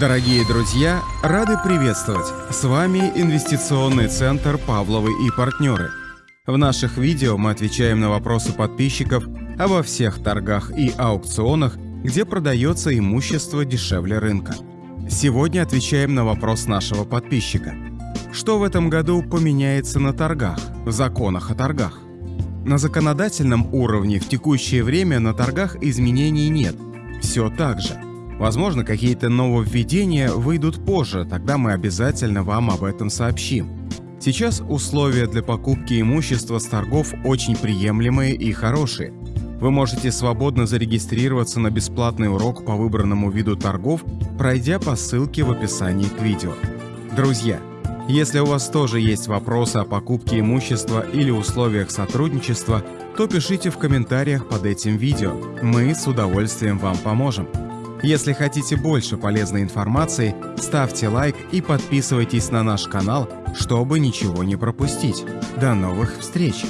Дорогие друзья, рады приветствовать! С вами инвестиционный центр «Павловы и партнеры». В наших видео мы отвечаем на вопросы подписчиков обо всех торгах и аукционах, где продается имущество дешевле рынка. Сегодня отвечаем на вопрос нашего подписчика. Что в этом году поменяется на торгах, в законах о торгах? На законодательном уровне в текущее время на торгах изменений нет. Все так же. Возможно, какие-то нововведения выйдут позже, тогда мы обязательно вам об этом сообщим. Сейчас условия для покупки имущества с торгов очень приемлемые и хорошие. Вы можете свободно зарегистрироваться на бесплатный урок по выбранному виду торгов, пройдя по ссылке в описании к видео. Друзья, если у вас тоже есть вопросы о покупке имущества или условиях сотрудничества, то пишите в комментариях под этим видео. Мы с удовольствием вам поможем. Если хотите больше полезной информации, ставьте лайк и подписывайтесь на наш канал, чтобы ничего не пропустить. До новых встреч!